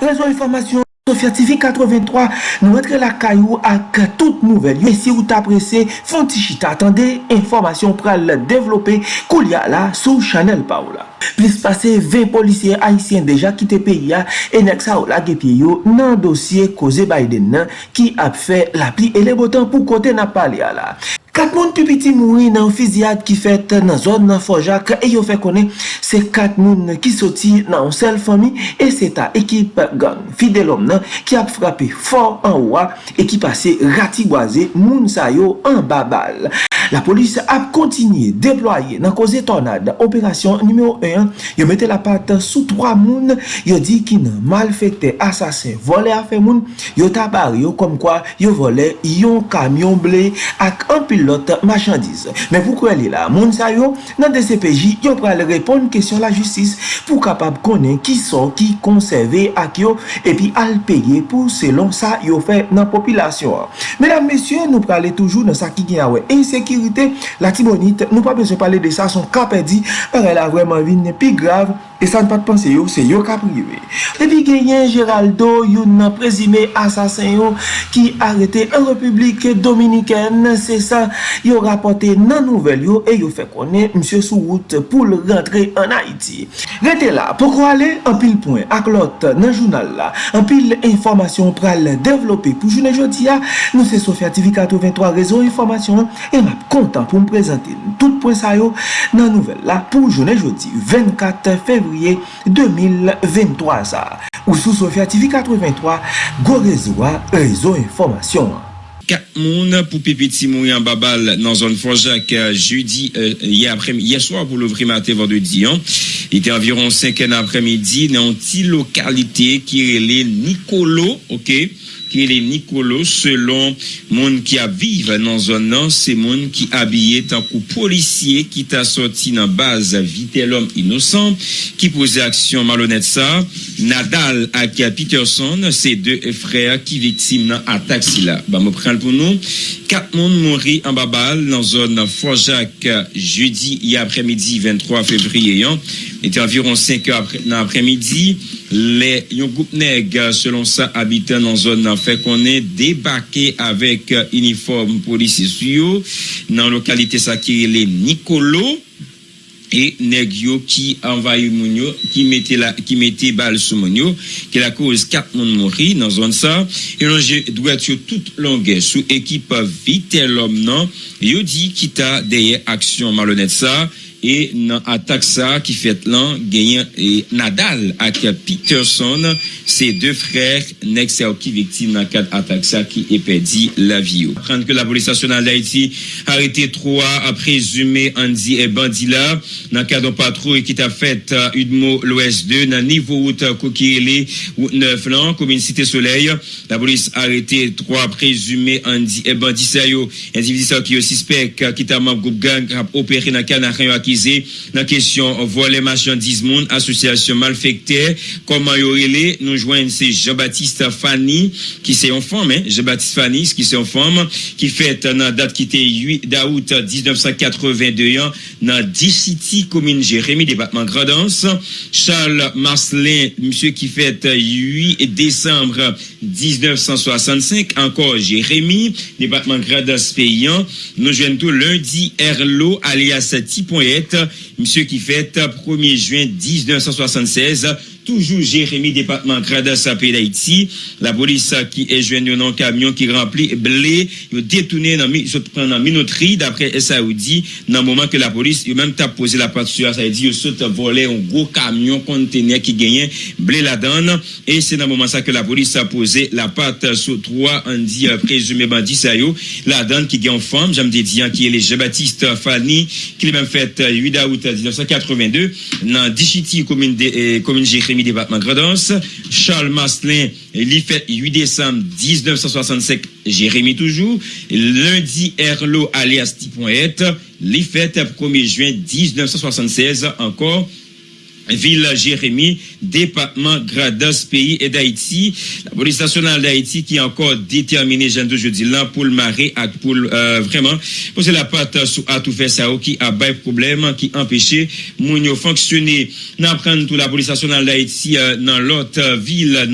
Réseau Information TV 83, nou rentre la kayou ak tout nouvel. yon. Si ou ta prese, fon ti chita. Atende, informasyon pral devlope kou li a la sou chanel pa ou la. Plis pase 20 polisye haisyen deja kite peyi ya, enek sa ou la gepye yo nan dosye koze Biden nan ki ap fe la pli ele botan pou kote na pali a la. Kat moun pi piti mouri nan fizyad ki fet nan zon nan Fojak e yo fe konen se kat moun ki soti nan sel fami e se ta ekip gang fidelom nan ki ap frape for an wwa e ki pase rati gwaze moun sayo an babal. La polis ap kontinye deploye nan koze tornade operasyon nimeyo 1 yo mette la pat sou 3 moun yo di ki nan malfekte asasen vole afe moun yo tabar yo kom kwa yo vole yon kamyon ble ak an pilot machandise. Men pou kwen li la moun sa yo nan DCPJ yo pral repon kesyon la justis pou kapab konen ki son ki konserve ak yo epi al peye pou selon sa yo fe nan popilasyon. Medan mesye nou prale toujou nan sa ki gen awe insekir sekirite la tibonite, nou pa bezon pale de sa, son kapè di, an a la vreman vin, pi grav, E san pat panse yo, se yo ka prive. Depi genyen Geraldo, yon nan prezime asasen yo ki arete en republik dominiken, se sa yo rapote nan nouvel yo e yo fe konen msye sou wout pou l rentre an Haiti. Rete la, poko ale, an pil poen ak lot nan jounal la, an pil informasyon pral devlope pou jounen jodi ya, nou se Sofia TV 83 rezo informasyon e map kontan pou m prezante tout poen sa yo nan nouvel la pou jounen jodi 24 februari fevriye 2023 sa. Ou sou Sofya TV 83, go rezoa rezo informasyon. Kat moun pou pepe ti moun yon babal nan zon Fonjak jeudi, euh, yaswa pou louvri mate vendredi an. Ite environ 5 an apremidi nan ti lokalite ki rele Nikolo, ok? Ki le Nikolo selon moun ki a vive nan zon nan se moun ki abye tankou polisye ki ta soti nan baz vite lom inosan ki pose aksyon malonet sa Nadal ak Peterson se de frey ki viktim nan atak si la ba mou pral pou nou kat moun mouri an babal nan zon nan Fojak jeudi y apremidi 23 fevriye yon ete environ 5 nan apremidi Le yon goup neg selon sa habite nan zon nan fe konen debake avek uniform polisi suyo nan lokalite sa ki le Nikolo e neg yo ki envaye moun yo, ki mette, la, ki mette bal sou moun yo, ki la kouz kat moun mori nan zon sa, e lonje dwet yo tout longe sou ekipa vite lom nan, yo di kita deye aksyon malonet sa, E nan atak sa ki fet lan genyen e Nadal ak Peterson se de frèr nek se ou ki viktim nan kat atak sa ki epedi la vi viyo. Prende ke la polis nasyonal da iti harite 3 aprezume Andy e Bandila nan kat don patrou e ki ta fet euh, Udmo l'OS2 nan nivou ou euh, ta Kokirele ou 9 lan komine Site Soleil. La polis harite 3 aprezume Andy e Bandisa yo. Individi ki yo sispek ki euh, ta mab goup gang ap opere nan kat nan kanyo aki nan kesyon vole machandiz moun asosyasyon mal fekte koman yorele nou jwen se Jean-Baptiste Fanny ki se yon fom Jean-Baptiste Fanny ki se yon fom ki fet nan dat ki te 8 daout 1982 nan D-City komine Jérémy debatman Gradans Charles Marcelin msye ki fet 8 Desembre 1965 ankor Jérémy debatman Gradans Peyan nou jwen tou lundi Erlo alias Tipoyet sector Monsieur qui fête 1er juin 1976 Toujou Jérémy, Departement Gradas apè d'Haïti. La polis ki e jwen yon nan kamyon ki rempli blé. Yo detounen nan minotri d'apre Saoudi. Nan mouman ke la polis yo menm ta pose la pat sur Saoudi. Yo sot volè yon gro kamyon kontenè ki genyen blé la dan. E se nan mouman sa ke la polis sa pose la pat sou 3 an di prezume bandi sa yo. La dan ki gen fòm. Jam de diyan ki e le Jebatiste Fani. Ki li menm fèt 8 août 1982 nan Dichiti, komine Jérémy, debatman Gredens. Charles Maslin, li fèt 8 décembre 1965, Jérémy toujou. Lundi, Erlo, alias Tipon Et, li fèt 1er juin 1976, ankor. Ville Jérémy, département Gradas, pays et d'Haïti. La police nationale d'Haïti qui est encore déterminée, j'en de jeudi, là, pour le marais, pour euh, vraiment, poser la patte sous à tout faire ça, qui a bail problème, qui empêchait Mounio fonctionner. N'apprendre tout la police nationale d'Haïti euh, dans l'autre euh, ville,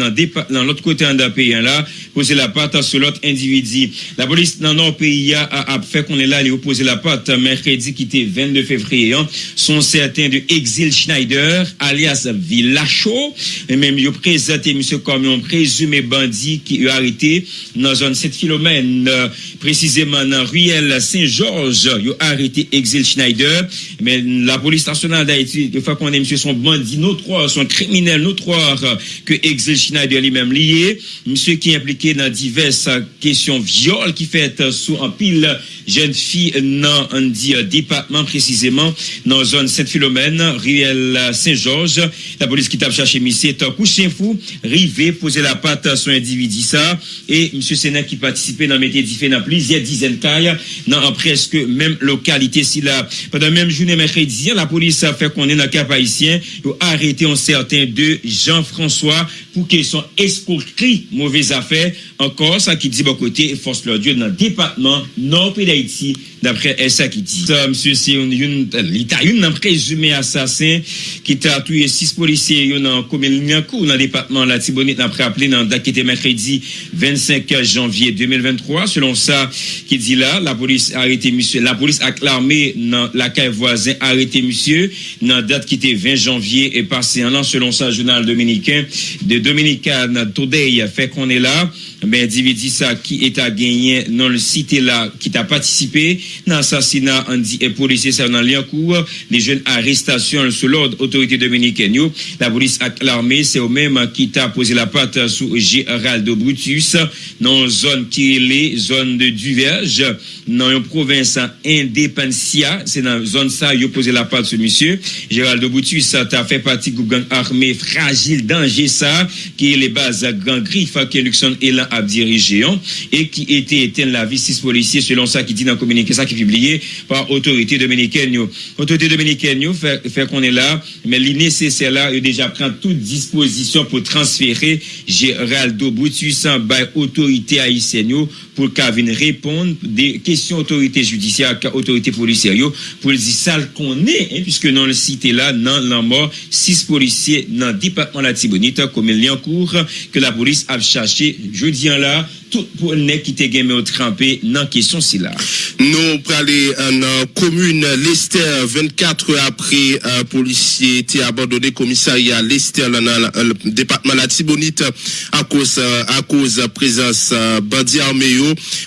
dans l'autre côté en pays, là. Poser la patte sur l'autre individu. La police dans notre pays a, fait qu'on est là, a posé la patte mercredi qui était 22 février, hein, sont certains de Exil Schneider, alias Villacho. Et même, il a présenté M. comme un présumé bandit qui a arrêté dans zone 7 km, précisément dans Ruelle Saint-Georges. Il a arrêté Exil Schneider. Mais la police nationale d'Haïti, une fois qu'on est monsieur son bandit notoire, son criminel notoire que Exil Schneider lui-même lié. Monsieur qui dans diverses questions viol qui fait sous un pile jeune fille dans un département précisément dans zone Saint-Philomène, Ruelle Saint-Georges. La police qui t'a cherché monsieur est couché fou, rivé, poser la patte sur un individu ça. Et monsieur Sénat qui participait dans métier différent dans plusieurs dizaines de cas, dans presque même localité. Si là, pendant même journée mercredi, la police a fait qu'on est dans le cap haïtien, a arrêté un certain de Jean-François pour qu'ils sont escroquerie, mauvaise affaire. Encore, ça qui dit bon côté, force leur Dieu dans le département nord d'Haïti, d'après ça qui dit. Ça, monsieur, c'est une, une, un présumé assassin qui a tué six policiers dans la commune dans le département la Tibonite, après appelé dans date qui était mercredi 25 janvier 2023. Selon ça, qui dit là, la police a arrêté monsieur, la police a l'armée dans la caille voisin arrêté monsieur, dans date qui était 20 janvier et passé un an, selon ça, journal dominicain de Dominican Today fè konè e la, ben dividi sa ki eta genyen nan l site la ki ta patisipe nan sasina an di e polise sa nan li an kou de jen arrestasyon sou lord otorite Dominican yo. La polis ak l'armè se ou mèm ki ta pose la pat sou Geraldo Brutus nan zon ki le zon de duverge dans une province Independencia, c'est dans zone ça, il a posé la patte sur monsieur. Gérald Brutus, ça t'a fait partie du gang armé fragile, danger ça, qui est les bases grand griffe, qui Luxon et là à diriger et qui était éteint la vie six policiers selon ça qui dit dans le communiqué ça qui est publié par autorité dominicaine autorité dominicaine fait, fait qu'on est là mais l'innécessaire là il déjà prend toute disposition pour transférer Géraldo Boutus en autorité haïtienne pour qu'elle vienne répondre des questions kesyon otorite judisyar ka otorite polisyaryo pou lisi sal konen, piske nan le site la nan lan mor 6 polisye nan dipakman la tibonita komen li an kour ke la polis ap chache jodi an la tout pour ne qui te game au trempé dans question si là. Nous pour aller en commune Lester 24 heures après un policier était abandonné commissariat Lester dans le département la Tibonite à cause à cause présence bandit armé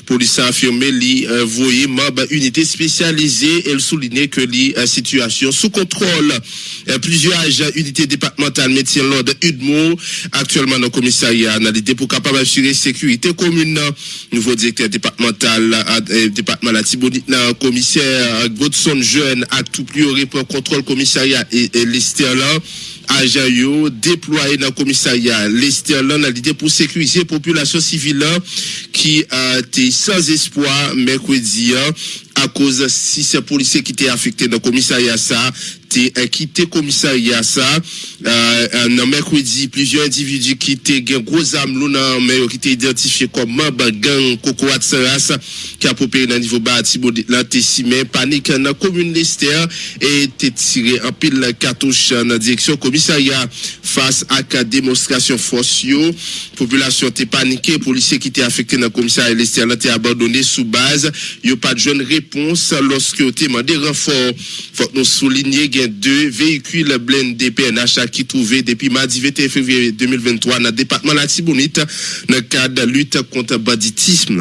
police a affirmé li euh, voyé membre unité spécialisée. Elle soulignait que la situation sous contrôle. Euh, plusieurs agents unités départementales métier l'ordre Udmo actuellement dans le commissariat l'idée pour capable assurer sécurité commune commune, nouveau directeur départemental, euh, département la commissaire Godson Jeune, à tout plus pour contrôle commissariat et, et là agents yo déployé dans le commissariat. Lester dans l'idée pour sécuriser la population civile qui a été sans espoir mercredi hein, à cause de ces policiers qui étaient affectés dans le commissariat ça été quitté commissariat ça. Euh, un mercredi plusieurs individus qui étaient gros âmes mais qui étaient identifiés comme membre gang Coco Saras qui a popé dans niveau bas l'antécimé panique dans la commune Lester et été tiré en pile cartouche dans la direction commissariat face à la démonstration force population était paniquée policiers qui étaient affectés dans le commissariat Lester été abandonné sous base. Il n'y a pas de jeune réponse lorsque ont demandé renfort faut nous souligner deux véhicules blindés PNH qui trouvaient depuis mardi 21 février 2023 dans le département de la Tibonite dans le cadre de lutte contre le banditisme.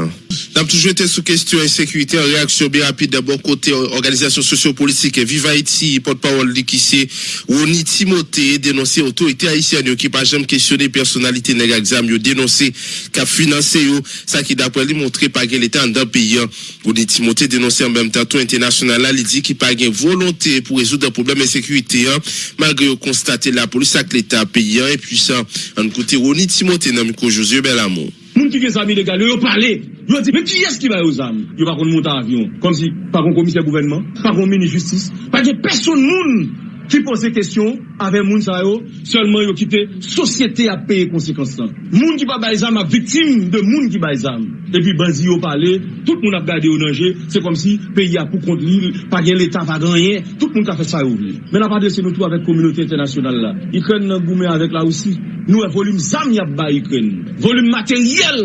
Nous avons toujours été sous question insécurité en réaction bien rapide d'abord côté organisation sociopolitique Viva Haïti, porte-parole c'est Oni Timothée dénoncé autorité haïtienne qui pas jamais questionné personnalité nègre exam yo dénoncé qu'a financé ça qui d'après lui montré par l'État dans le pays. Oni Timothée dénoncé anse an bèm tatou internasyonal la li di ki pa gen volontè pou rezout an probleme sekurite an, malgre yo konstate la polis ak l'Etat peyi an, e pwisan an kote Roni Timote nan Miko Josue Belamon. Moun ki gen zami legal, yo pale, yo di, men ki es ki ba yo zami? Yo pa kon monta avyon, kom si pa kon komise gouvenman, pa kon meni justice, pa gen person moun ki pose kestyon ave moun sa yo, selman yo kite sosyete a peye konsekansan. Moun ki pa bay zam a viktim de moun ki bay zam. E pi banzi yo pale, tout moun ap gade yo nanje, se kom si peyi a pou kont li, pa gen l'Etat pa ganyen, tout moun ka fe sa yo vle. Men ap adrese nou tou avek kominote internasyonal la. Ikren nan goume avek la osi. Nou e volume zam yap bay ikren. Volume materyel.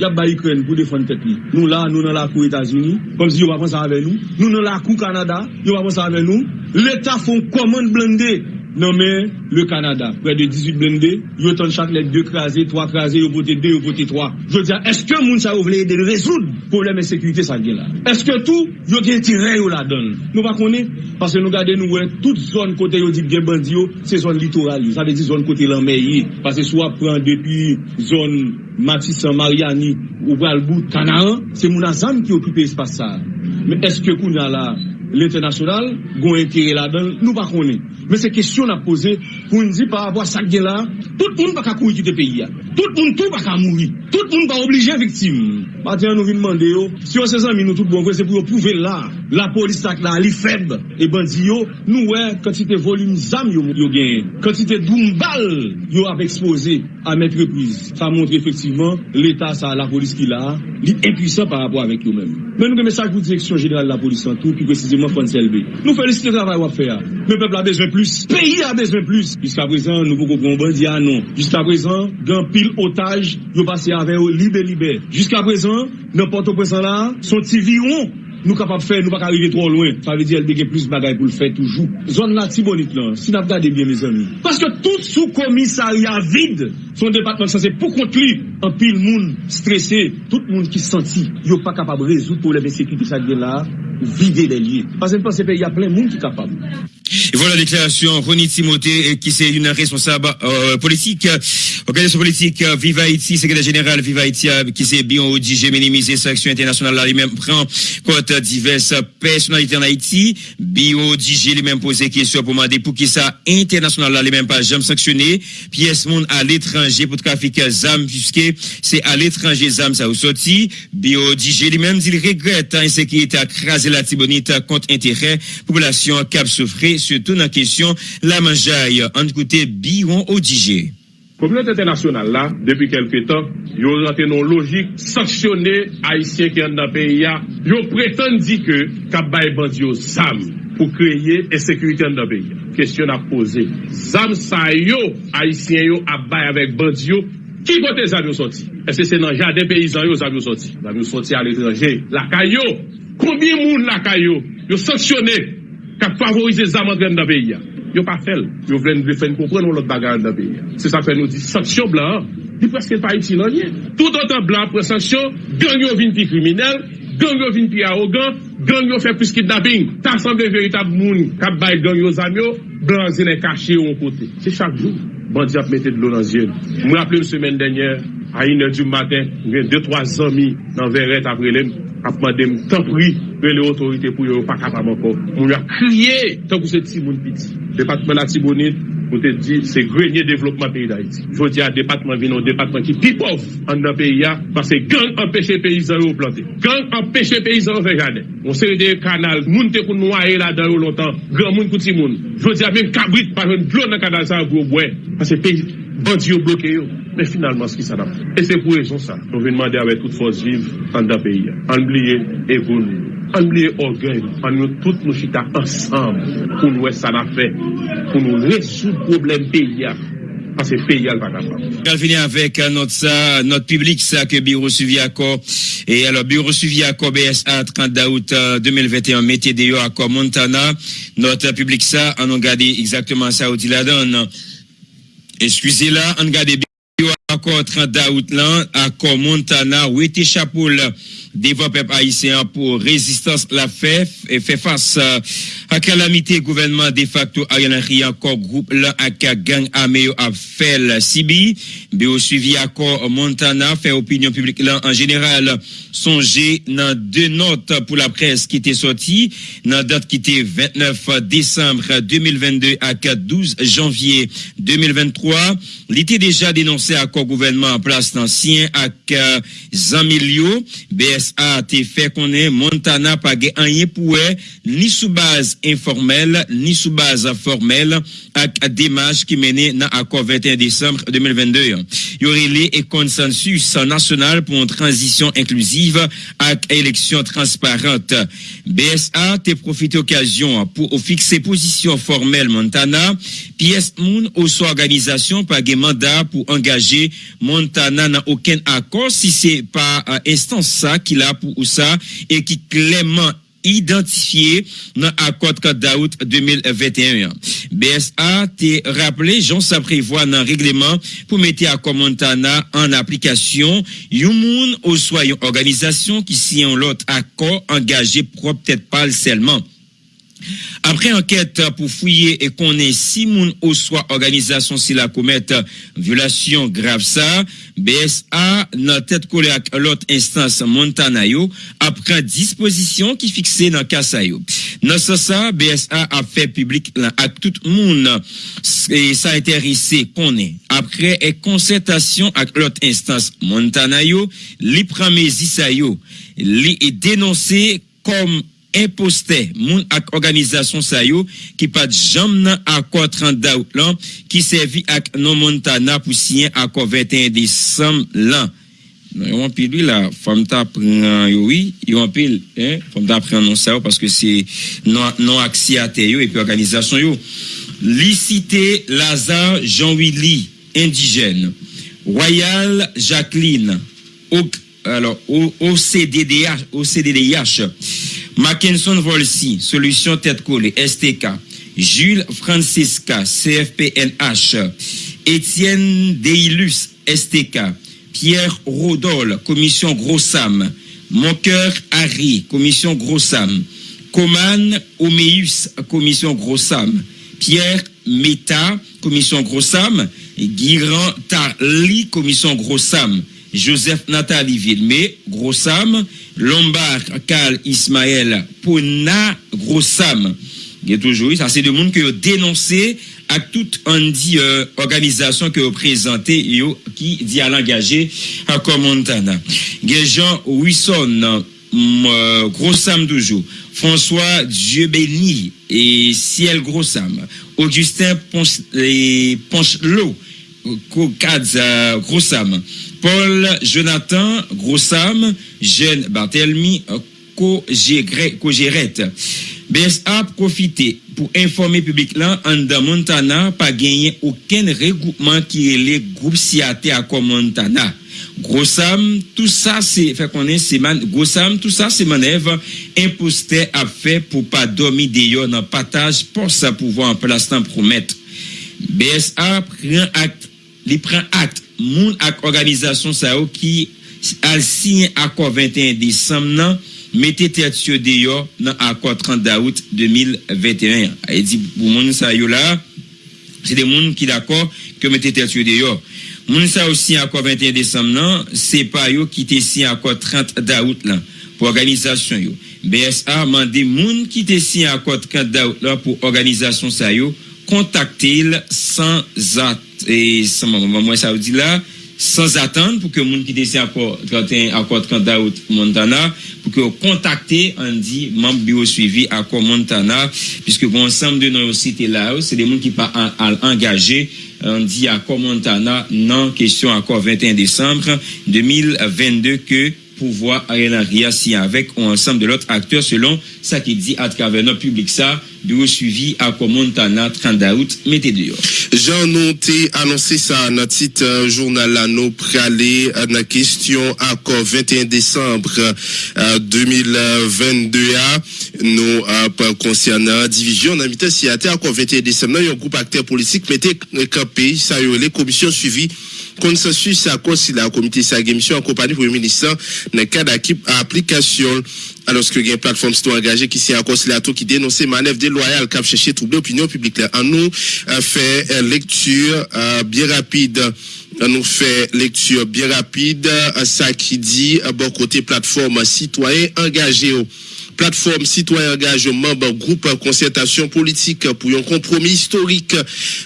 yap ba Ukraine pou defon tet li. Nou la, nou nan la kou Etats-Unis, kom si yo pa pon sa ave nou. Nou nan la kou Kanada, yo pa pon sa ave nou. L'Etat fon komon blende nommé le Canada. Près de 18 blindés, yo ton chaque lettre 2 crasés, 3 crasés, yo voté 2, yo voté 3. Je veux dire, est-ce que moun ça voulait de résoudre le problème de sécurité ça là Est-ce que tout, ils ont tiré la donne Nous ne connaissons pas, parce que nous regardons, nous, toute zone côté, ils dit bien bandit, c'est zone littorale. Ça veut dire zone côté l'enmeillé. Parce que soit prend depuis zone Matissan, Mariani, ou Balbout, Canaran, c'est mon ensemble qui occupe l'espace ça. Mais est-ce que qu'on a là, l'internasyonal, goun etere la den, nou pa konen. Men se kesyon ap pose, pou n di pa apwa sak gen la, tout moun pa ka kou iti te peyi ya. Tout moun tou pa ka mouri. Tout moun pa oblige viktim. Baten nou vin mande yo, si yo se zan min nou tout bon kwen, se pou yo pouve la, la polis sak la, li feb, e bandi yo, nou we, kantite volum zam yo, yo gen, kantite doum bal, yo ap expose a met reprise. Sa montre efektiveman, l'Etat sa la polis ki la, li impuisan pa apwa avek yo men. Men nou gen mesaj pou direksyon general la polis an tou, pi precize mwen fon selbe. Nou felisite travay wap fe a. Men pepl a bezwen plus. Peyi a bezwen plus. Jiska prezan nou pou koupon bandi a non. Jiska prezan gen pil otaj yo pase ave yo libe libe. Jiska prezan nan porto prezan la son ti viyon. Nou kapap fè, nou bak arrive tro loin. Sa ve di el beke plus bagay pou l fè toujou. Zon la ti bonit lan, si nap gade bien, mes ami. Paske tout sou komisari avid son departement sa se pou kont li. Un pile monde stressé, tout le monde qui senti, il n'est pas capable de résoudre pour les sécurité ça là, vider les lieux. Parce que il y a plein de monde qui est capable. Et voilà la déclaration Ronnie Timothée, qui c'est une responsable euh, politique, organisation politique euh, Viva Haïti, secrétaire général Viva Haïti, euh, qui s'est bien ODG minimiser sanction internationale là, lui-même prend compte diverses personnalités en Haïti. Bio ODG lui-même posé question pour demander pour qui ça international là, lui-même pas jamais sanctionné. Pièce monde à l'étranger pour trafic ZAM, puisque Kote, se al etranje zam sa ou soti, B.O.D.G. li menm di li regrette an insekirite akraze la tibonita kont entere, populasyon kap soufre, surtout nan kesyon la manjaye. An koute B.O.D.G. Komyote internasyonal la, depi kelke tan, yo rente non logik, saksyonne Haitien ki an nan peyi ya, yo preten di ke kap baye bandi yo zam pou kreye e sekurite an nan peyi ya. Kestyon ap pose, zam sa yo Haitien yo ap baye avek bandi yo, Ki kote zanmyo soti? Ese se nan jade peyizan yo zanmyo soti? Zanmyo soti al etranje. Lakay yo, kombi moun lakay yo, yo sanksyonè kap favorize zanman gren da peyi ya. Yo pa fel. Yo vlen de fen kompren ou lot bagan da peyi ya. Se sa fe nou di sanksyon blan, di preske pa iti nan ye. Tout an tan blan pre sanksyon, gang yo vin pi kriminel, gang yo vin pi arogan, gang yo fe plus kidnapping. Ta san de veritab moun kap bay gang yo zanmyo, blan zine kache yo an kote. Se chak joun. bandi ap mette dlo nan zyen. Mwen ap lèm semen denye, a inè di maten, mwen 2-3 zami nan verret ap relèm, ap madèm tan pri, mwen lè otorite pou yo pa kapab anko. Mwen ap kriye, tan pou se ti moun piti. Depatman la ti bonit, Mwen te di, se grenye devlopman peyi da iti. Jwè di a depatman vinon, depatman ki pi pov an nan peyi ya, parce gang empèche peyizan yo plante. Gang empèche peyizan yo fè jade. Mwen se de kanal, moun te koun mwa e la dan yo lontan, gran moun kouti moun. Jwè di a men kabrit pa jen blon nan kanal sa yo gwo bwen. Pase peyi, bandi yo bloke yo. Men finalman se ki sa da. E se pou rezon sa. Mwen ven mande avè tout fòs viv an da peyi ya. An bliye, evoun. an liye orgey, an nou tout nou chita ansan pou nou wè sa na fè, pou nou resout problem peyi ya, an se peyi ya l baka pa. Kal finè avèk not sa, not publik sa ke Biro Suvi Akor, e alò Biro Suvi Akor BSA 30 daout 2021, metye deyo Akor Montana, not publik sa, an nou gade exactement sa ou di la dan, eskwize la, an gade Biro Akor 30 daout lan, Akor Montana, wè te chapou la, devant peuple haïtien pour résistance la fait et fait face euh, à calamité gouvernement de facto Ariel Henry encore groupe là à gang armé a fait le Sibi, au suivi accord Montana fait opinion publique là en général songer dans deux notes pour la presse qui était sortie. Dans date qui était 29 décembre 2022 à 12 janvier 2023, il était déjà dénoncé à gouvernement en place d'ancien avec euh, BSA a été fait qu'on est Montana pas rien pour ni sous base informel ni sou baz formel ak demaj ki mene nan akor 21 Desembre 2022. Yorele e konsensus nasyonal pou an transisyon inklusiv ak eleksyon transparente. BSA te profite okasyon pou ou fikse posisyon formel Montana, pi es moun ou sou organizasyon pa ge manda pou angaje Montana nan oken akor si se pa instans sa ki la pou ou sa e ki kleman identifiye nan akot kat daout 2021. BSA te rappele, jan sa prevoa nan regleman pou mette akot Montana an aplikasyon yon moun ou swa yon organizasyon ki si yon lot akot angaje prop tet pal selman. Apre anket pou fouye e konen si moun ou swa organizasyon si la koumet violasyon grav sa, BSA nan tet kole ak lot instans Montana yo apre disposisyon ki fikse nan kasa yo. Nan sa sa, BSA fe publik lan ak tout moun e sa enterise konen. Apre e konsentasyon ak lot instans Montana yo, li sa yo, li e denonse imposter moun ak organizasyon sa yo ki pat jam nan akor 30 daout lan ki servi ak non Montana pou siyen akor 21 Desem lan. Nan yon anpil li la, fam ta pren yo yi, yon anpil, eh, fam ta pren non sa yo paske se non, non aksi ate yo epi organizasyon yo. Li site Lazare Jean-Willy, indijen. Royal Jacqueline, ok. OCDDH, Mackinson Volsi, Solution Tête Collée, STK, Jules Francisca, CFPNH, Étienne Deilus, STK, Pierre Rodol, Commission Grossam, Moncoeur Harry, Commission Grossam, Coman Omeus, Commission Grossam, Pierre Meta, Commission Grossam, Guiran Tarli, Commission Grossam, Joseph Nathalie Villemé, Grossam, Lombard Karl Ismaël Pona Grossam. Il y a toujours ça c'est de monde qui a dénoncé à toute une euh, organisation qui a présenté qui dit à l'engager à Montana. Jean Wilson, euh, Grossam toujours. François Dieu béni et Ciel Grossam. Augustin Ponchelot, Kokadza Grossam. Paul Jonathan Grossam, Jeanne Barthelmy, Kogeret. BSA profite pou informe publik lan an da Montana pa genyen ouken regoupman ki e le group siyate akon Montana. Grossam, tout sa se fè konen seman, Grossam, tout sa se manev imposte ap fè pou pa domi deyo nan pataj pou sa pouvo an plastan promet. BSA pren akt, li pren akt moun ak organizasyon sa yo ki al sinye akor 21 Desem nan, mette tet yo deyo nan akor 30 Daout 2021. E di pou moun sa yo la, se de moun ki d'akor ke mette tet yo deyo. Moun sa yo sinye akor 21 Desem nan, se pa yo ki te sinye akor 30 Daout lan, pou organizasyon yo. BSA mande moun ki te sinye akor 30 Daout lan pou organizasyon sa yo, kontakte il san zat e san mwen sa ou di la san zatan pou ke moun ki desi akor 30 daout Montana pou ke kontakte an di moun biyo suivi akor Montana piske kon sam de nou site la ou se de moun ki pa al engaje an di akor Montana nan kesyon akor 21 Desembre 2022 ke pouvoi a yon ria si avek ou ansam de lot akteur selon sa ki di atkave nan publik sa biyo suivi akor Montana 30 daout mette de yo Jean nou te anonsi sa nan tit jounal la nou prale nan kestyon akor 21 Desembre 2022 a nou konsyanan divizyon nan mitan si akor 21 Desembre nan yon group akter politik mette kapi sa yon le komisyon suivi konsensus akor si la komite sa gemisyon akompani pou yon ministan nan kad aplikasyon aloske gen platform sitou angaje ki si akor si la tou ki denonse manev de loyal kap chèche trouble opinyon publik la. An nou fè lektur biye rapide. An nou fè lektur biye rapide sa ki di bon kote platform sitwaye angaje yo. Plateforme citoyen engagement groupe concertation politique pour un compromis historique.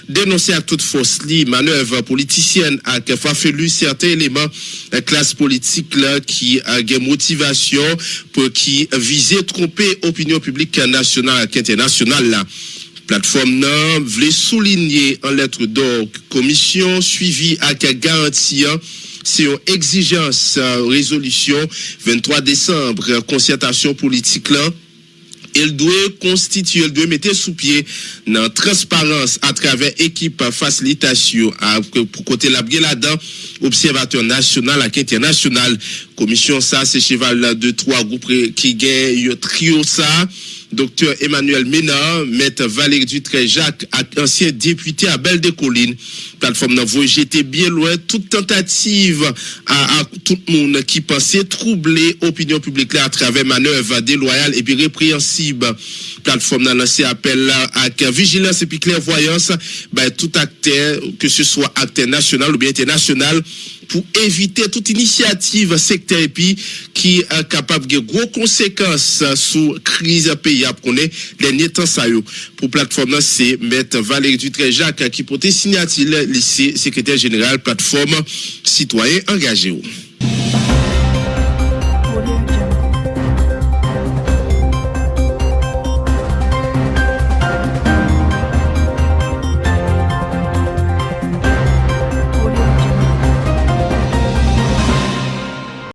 Dénoncé à toute force li manœuvre politicienne à fafelu certains éléments la classe politique là qui a des motivation pour qui viser tromper opinion publique nationale et internationale là. Plateforme non voulait souligner en lettre d'or commission suivie à garantie se yon exijans euh, rezolusyon 23 Desembre konsentasyon euh, politik lan el dwe konstituye, el dwe mette sou pie nan transparans a traver ekip fasilitasyon pou kote labge la dan observatyon nasyonal ak internasyonal komisyon sa se cheval de 3 goup ki gen yo trio sa Docteur Emmanuel Ménard, Maître Valérie Dutré-Jacques, ancien député à Belle des Collines. Plateforme Navo, j'étais bien loin toute tentative à, tout le monde qui pensait troubler l'opinion publique là à travers manœuvres déloyales et puis répréhensibles. Plateforme n'a lancé appel à vigilance et puis clairvoyance, ben, tout acteur, que ce soit acteur national ou bien international, pour éviter toute initiative secteur qui est capable de gros conséquences sur crise pays à connaît dernier temps ça pour plateforme c'est mettre Valérie Dutré Jacques qui portait signature lycée secrétaire général plateforme citoyen engagé